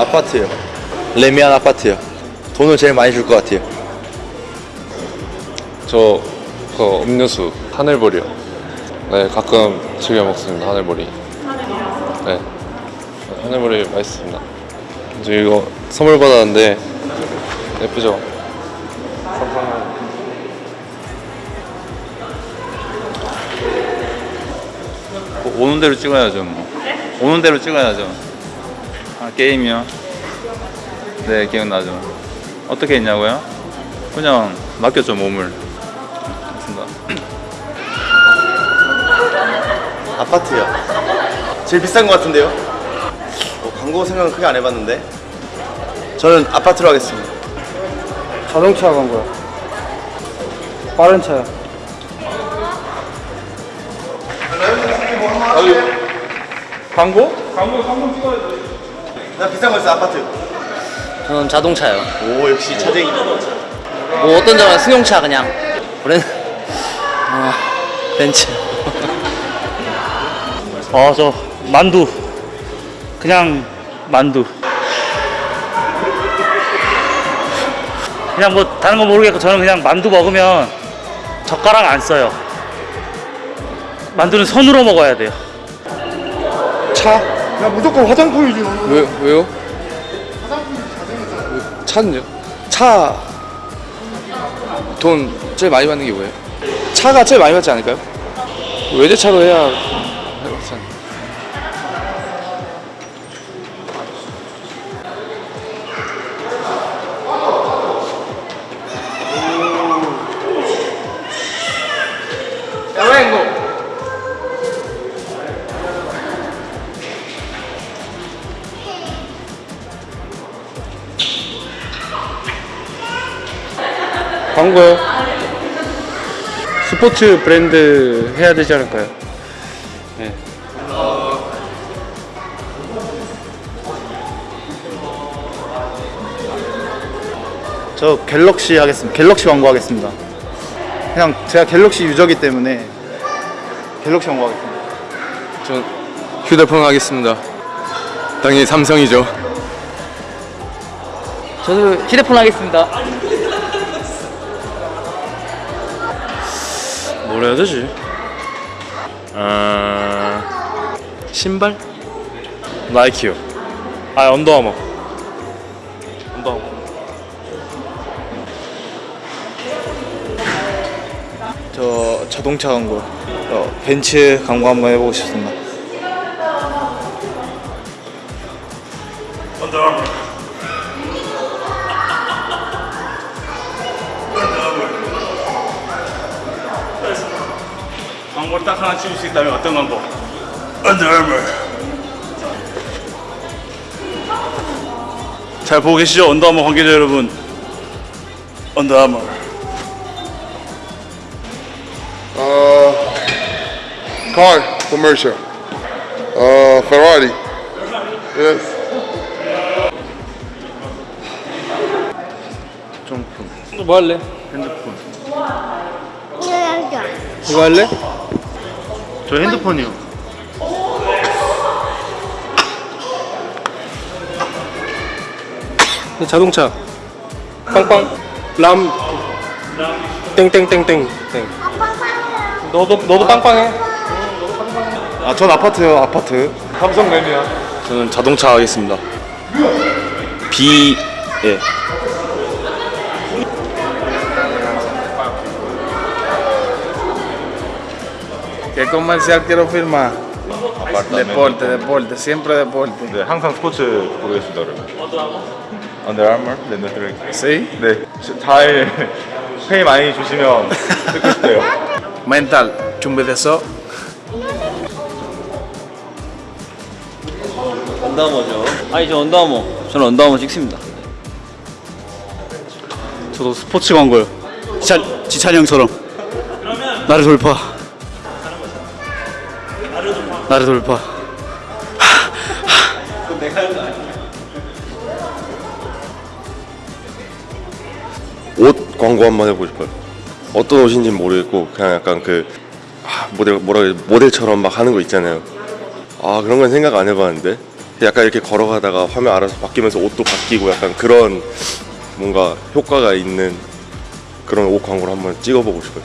아파트요. 레미안 아파트요. 돈을 제일 많이 줄 것 같아요. 저 그 음료수 하늘보리요. 네 가끔 즐겨 먹습니다 하늘보리. 네 하늘보리 맛있습니다. 저 이거 선물 받았는데 예쁘죠? 오는 대로 찍어야죠. 뭐. 오는 대로 찍어야죠. 아, 게임이요? 네, 기억나죠. 어떻게 했냐고요? 그냥 맡겼죠, 몸을. 맞습니다. 아파트요. 제일 비싼 것 같은데요? 어, 광고 생각은 크게 안 해봤는데. 저는 아파트로 하겠습니다. 자동차 광고요. 빠른 차요. 광고? 광고, 광고 찍어야죠. 나 비싼 거 있어 아파트. 저는 자동차요. 오 역시 차쟁이. 뭐 어떤 점은 승용차 그냥. 우리는 아 벤츠. 어, 저 만두. 그냥 만두. 그냥 뭐 다른 거 모르겠고 저는 그냥 만두 먹으면 젓가락 안 써요. 만두는 손으로 먹어야 돼요. 차? 야 무조건 화장품이지. 왜 왜요? 차는요? 차. 돈 제일 많이 받는 게 뭐예요? 차가 제일 많이 받지 않을까요? 외제차로 해야 광고요. 스포츠 브랜드 해야 되지 않을까요? 네. 저 갤럭시 하겠습니다. 갤럭시 광고 하겠습니다. 그냥 제가 갤럭시 유저기 때문에 갤럭시 광고 하겠습니다. 전 휴대폰 하겠습니다. 당연히 삼성이죠. 저도 휴대폰 하겠습니다. 뭘 해야 되지? 아 신발? 나이키요. 아 언더아머. 언더아머. 저 자동차 광고, 어, 벤츠 광고 한번 해보고 싶습니다. 광고를 딱 하나 찍을 수 있다면 어떤 광고? 잘 보고 계시죠? 언더아머 관계자 여러분. 언더아머. Uh, car commercial. Uh, Ferrari. Yes. 뭐 할래? 이거 할래? 저 핸드폰이요. 자동차. 빵빵. 람. 땡땡땡땡. 땡. 너도 너도 빵빵해. 아, 전 아파트요, 아파트. 삼성 램이야. 저는 자동차 하겠습니다. B 예. ¿Qué comercial quiero firmar? Deporte, deporte, siempre deporte. 네, 항상 스포츠 보겠습니다, 여러분. Under Armour? 네, 네, 네. ¿Sí? 네, 잘 페이 많이 주시면 듣고 싶대요. Mental, 준비됐어? 언더아머죠. 아니 저 언더아머. 저는 언더아머 찍습니다. 저도 스포츠 광고요. 지찬 지찬이 형처럼. 나를 돌파. 나를 돌파. 옷 광고 한 번 해보고 싶어요. 어떤 옷인지 모르겠고 그냥 약간 그 아, 모델 뭐라 그래 모델처럼 막 하는 거 있잖아요. 아 그런 건 생각 안 해봤는데 약간 이렇게 걸어가다가 화면 알아서 바뀌면서 옷도 바뀌고 약간 그런 뭔가 효과가 있는 그런 옷 광고를 한번 찍어보고 싶어요.